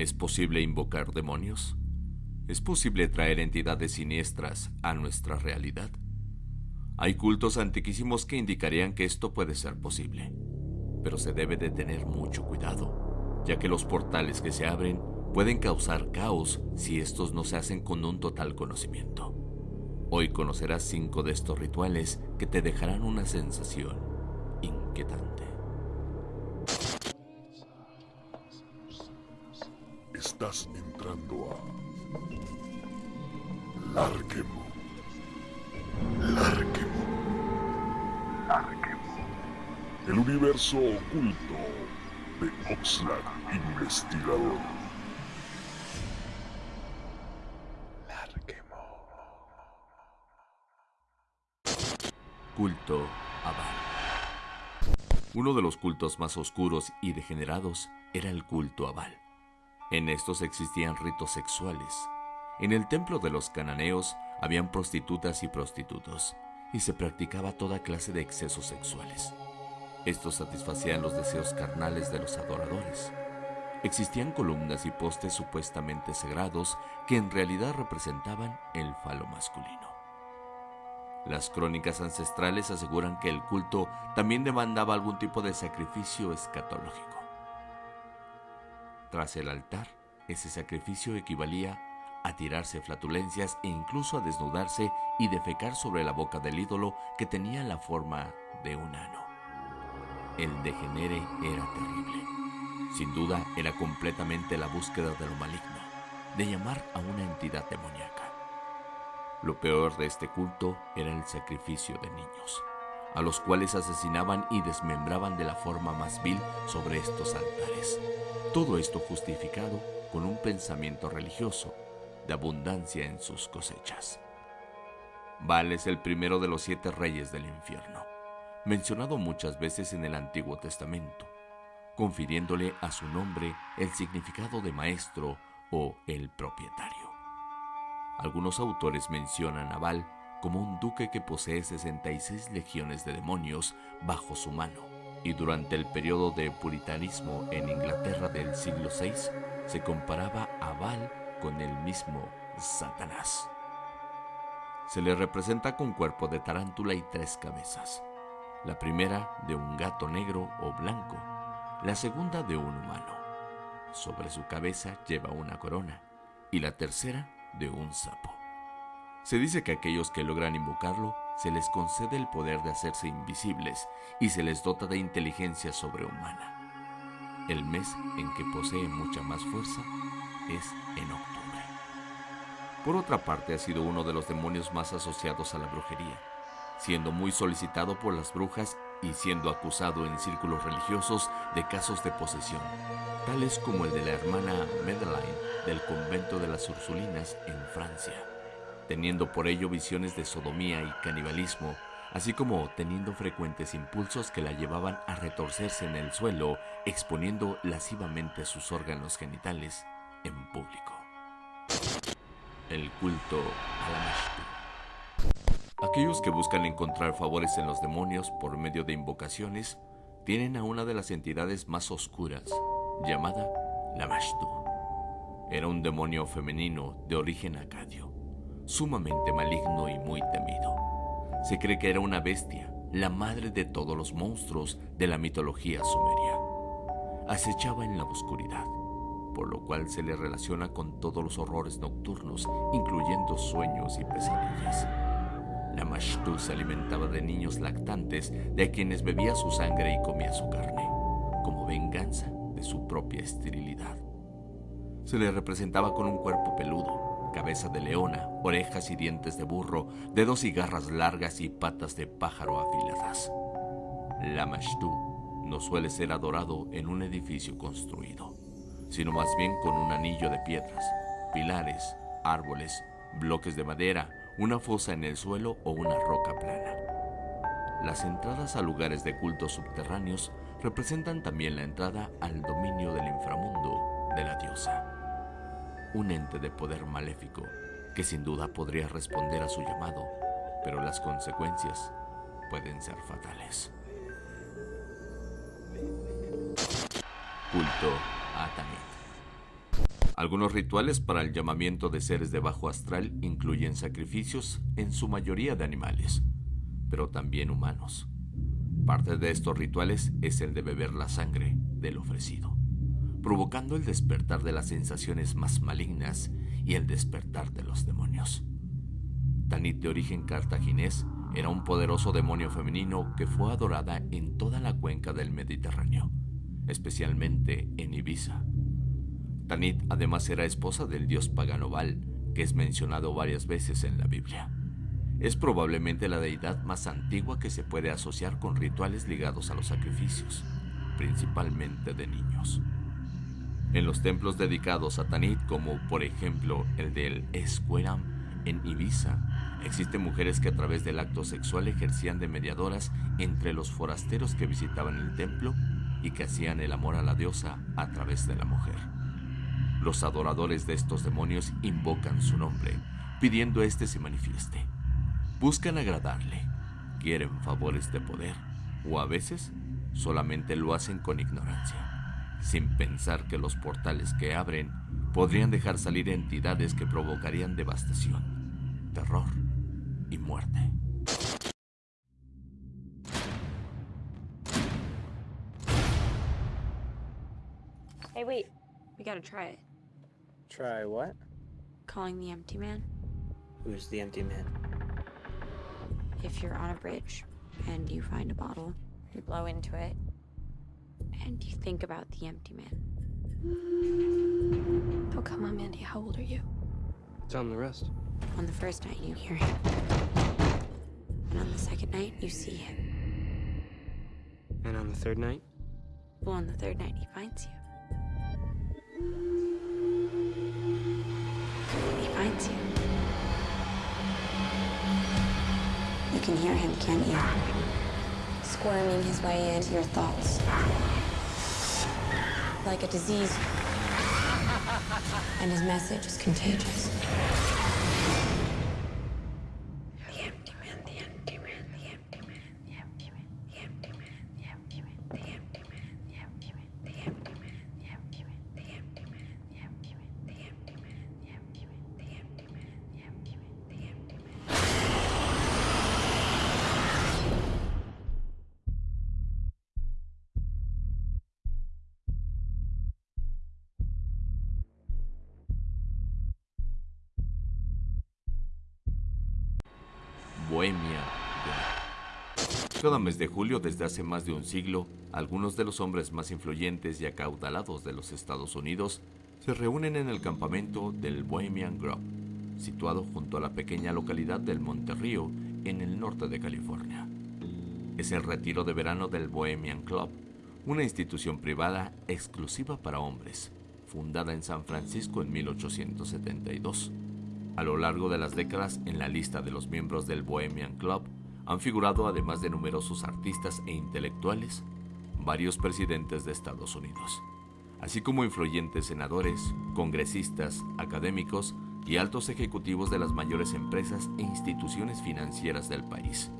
¿Es posible invocar demonios? ¿Es posible traer entidades siniestras a nuestra realidad? Hay cultos antiquísimos que indicarían que esto puede ser posible, pero se debe de tener mucho cuidado, ya que los portales que se abren pueden causar caos si estos no se hacen con un total conocimiento. Hoy conocerás cinco de estos rituales que te dejarán una sensación inquietante. Estás entrando a Larquemo. Larquemo. Larquemo. El universo oculto de Oxlack Investigador. Larquemo. Culto Abal. Uno de los cultos más oscuros y degenerados era el culto Abal. En estos existían ritos sexuales. En el templo de los cananeos habían prostitutas y prostitutos, y se practicaba toda clase de excesos sexuales. Estos satisfacían los deseos carnales de los adoradores. Existían columnas y postes supuestamente sagrados que en realidad representaban el falo masculino. Las crónicas ancestrales aseguran que el culto también demandaba algún tipo de sacrificio escatológico. Tras el altar, ese sacrificio equivalía a tirarse flatulencias e incluso a desnudarse y defecar sobre la boca del ídolo que tenía la forma de un ano. El degenere era terrible. Sin duda era completamente la búsqueda de lo maligno, de llamar a una entidad demoníaca. Lo peor de este culto era el sacrificio de niños, a los cuales asesinaban y desmembraban de la forma más vil sobre estos altares. Todo esto justificado con un pensamiento religioso de abundancia en sus cosechas. Baal es el primero de los siete reyes del infierno, mencionado muchas veces en el Antiguo Testamento, confiriéndole a su nombre el significado de maestro o el propietario. Algunos autores mencionan a Baal como un duque que posee 66 legiones de demonios bajo su mano y durante el periodo de puritanismo en Inglaterra del siglo VI se comparaba a Baal con el mismo Satanás. Se le representa con cuerpo de tarántula y tres cabezas. La primera de un gato negro o blanco, la segunda de un humano. Sobre su cabeza lleva una corona y la tercera de un sapo. Se dice que aquellos que logran invocarlo se les concede el poder de hacerse invisibles y se les dota de inteligencia sobrehumana. El mes en que posee mucha más fuerza es en octubre. Por otra parte, ha sido uno de los demonios más asociados a la brujería, siendo muy solicitado por las brujas y siendo acusado en círculos religiosos de casos de posesión, tales como el de la hermana Madeleine del convento de las Ursulinas en Francia teniendo por ello visiones de sodomía y canibalismo, así como teniendo frecuentes impulsos que la llevaban a retorcerse en el suelo, exponiendo lascivamente sus órganos genitales en público. El culto a la Aquellos que buscan encontrar favores en los demonios por medio de invocaciones tienen a una de las entidades más oscuras, llamada Lamashtu. Era un demonio femenino de origen acadio sumamente maligno y muy temido. Se cree que era una bestia, la madre de todos los monstruos de la mitología sumeria. Acechaba en la oscuridad, por lo cual se le relaciona con todos los horrores nocturnos, incluyendo sueños y pesadillas. La Mashtu se alimentaba de niños lactantes de quienes bebía su sangre y comía su carne, como venganza de su propia esterilidad. Se le representaba con un cuerpo peludo, cabeza de leona, orejas y dientes de burro, dedos y garras largas y patas de pájaro afiladas. La Mashtu no suele ser adorado en un edificio construido, sino más bien con un anillo de piedras, pilares, árboles, bloques de madera, una fosa en el suelo o una roca plana. Las entradas a lugares de culto subterráneos representan también la entrada al dominio del inframundo de la diosa un ente de poder maléfico que sin duda podría responder a su llamado, pero las consecuencias pueden ser fatales. Culto a Tanit. Algunos rituales para el llamamiento de seres de bajo astral incluyen sacrificios en su mayoría de animales, pero también humanos. Parte de estos rituales es el de beber la sangre del ofrecido, provocando el despertar de las sensaciones más malignas y el despertar de los demonios. Tanit de origen cartaginés era un poderoso demonio femenino que fue adorada en toda la cuenca del Mediterráneo, especialmente en Ibiza. Tanit además era esposa del dios pagano Baal, que es mencionado varias veces en la Biblia. Es probablemente la deidad más antigua que se puede asociar con rituales ligados a los sacrificios, principalmente de niños. En los templos dedicados a Tanit, como por ejemplo el del Escueram en Ibiza, existen mujeres que a través del acto sexual ejercían de mediadoras entre los forasteros que visitaban el templo y que hacían el amor a la diosa a través de la mujer. Los adoradores de estos demonios invocan su nombre, pidiendo éste se manifieste. Buscan agradarle, quieren favores de poder, o a veces solamente lo hacen con ignorancia, sin pensar que los portales que abren podrían dejar salir entidades que provocarían devastación, terror y muerte. Hey, wait. We gotta try it. Try what? Calling the empty man. Who's the empty man? If you're on a bridge and you find a bottle, you blow into it, and you think about the empty man. Oh, come on, Mandy. How old are you? Tell him the rest. On the first night, you hear him. And on the second night, you see him. And on the third night? Well, on the third night, he finds you. He finds you. You can hear him, can't you? Squirming his way into your thoughts. Like a disease. And his message is contagious. Bohemia. Cada mes de julio, desde hace más de un siglo, algunos de los hombres más influyentes y acaudalados de los Estados Unidos se reúnen en el campamento del Bohemian Grove, situado junto a la pequeña localidad del Monterrío, en el norte de California. Es el retiro de verano del Bohemian Club, una institución privada exclusiva para hombres, fundada en San Francisco en 1872. A lo largo de las décadas, en la lista de los miembros del Bohemian Club han figurado, además de numerosos artistas e intelectuales, varios presidentes de Estados Unidos, así como influyentes senadores, congresistas, académicos y altos ejecutivos de las mayores empresas e instituciones financieras del país.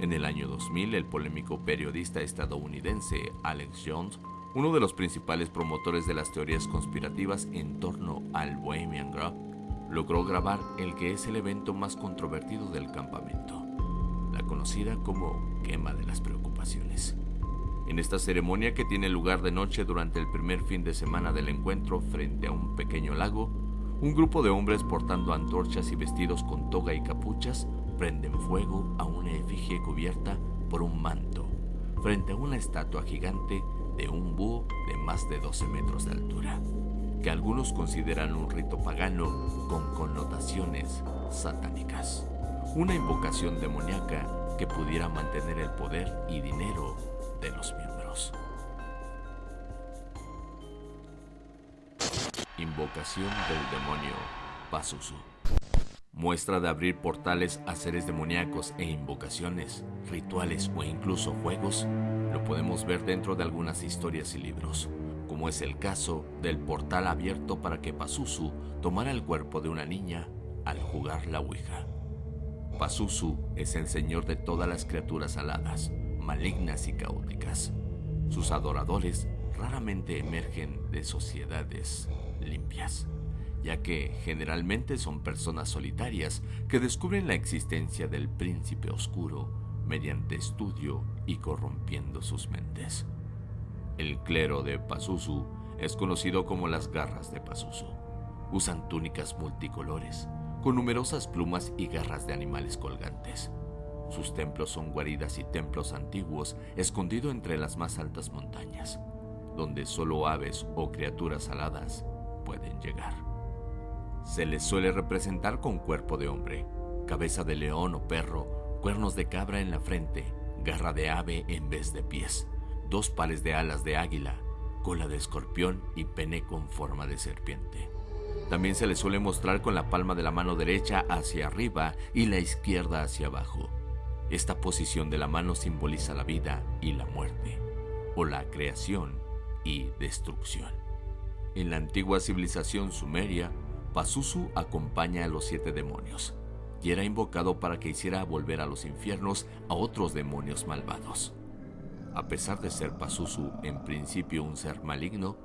En el año 2000, el polémico periodista estadounidense Alex Jones, uno de los principales promotores de las teorías conspirativas en torno al Bohemian Grove, logró grabar el que es el evento más controvertido del campamento, la conocida como quema de las preocupaciones. En esta ceremonia que tiene lugar de noche durante el primer fin de semana del encuentro frente a un pequeño lago, un grupo de hombres portando antorchas y vestidos con toga y capuchas prenden fuego a una efigie cubierta por un manto frente a una estatua gigante de un búho de más de 12 metros de altura que algunos consideran un rito pagano con connotaciones satánicas. Una invocación demoníaca que pudiera mantener el poder y dinero de los miembros. Invocación del demonio Pazuzu. Muestra de abrir portales a seres demoníacos e invocaciones, rituales o incluso juegos, lo podemos ver dentro de algunas historias y libros como es el caso del portal abierto para que Pazuzu tomara el cuerpo de una niña al jugar la Ouija. Pazuzu es el señor de todas las criaturas aladas, malignas y caóticas. Sus adoradores raramente emergen de sociedades limpias, ya que generalmente son personas solitarias que descubren la existencia del príncipe oscuro mediante estudio y corrompiendo sus mentes. El clero de Pazuzu es conocido como las garras de Pazuzu. Usan túnicas multicolores, con numerosas plumas y garras de animales colgantes. Sus templos son guaridas y templos antiguos escondidos entre las más altas montañas, donde solo aves o criaturas aladas pueden llegar. Se les suele representar con cuerpo de hombre, cabeza de león o perro, cuernos de cabra en la frente, garra de ave en vez de pies, dos pares de alas de águila, cola de escorpión y pene con forma de serpiente. También se les suele mostrar con la palma de la mano derecha hacia arriba y la izquierda hacia abajo. Esta posición de la mano simboliza la vida y la muerte, o la creación y destrucción. En la antigua civilización sumeria, Pazuzu acompaña a los siete demonios y era invocado para que hiciera volver a los infiernos a otros demonios malvados. A pesar de ser Pazuzu en principio un ser maligno,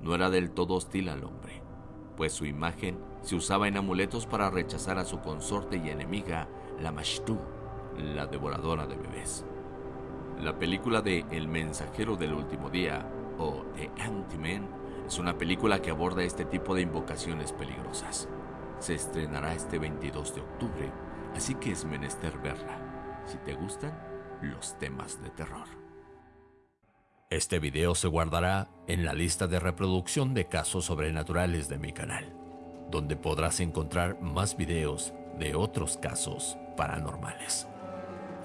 no era del todo hostil al hombre, pues su imagen se usaba en amuletos para rechazar a su consorte y enemiga, la Mashtu, la devoradora de bebés. La película de El mensajero del último día, o The Ant-Man, es una película que aborda este tipo de invocaciones peligrosas. Se estrenará este 22 de octubre, así que es menester verla, si te gustan los temas de terror. Este video se guardará en la lista de reproducción de casos sobrenaturales de mi canal, donde podrás encontrar más videos de otros casos paranormales.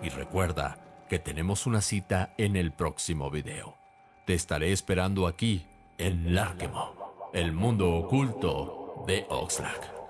Y recuerda que tenemos una cita en el próximo video. Te estaré esperando aquí en Larkemo, el mundo oculto de Oxlack.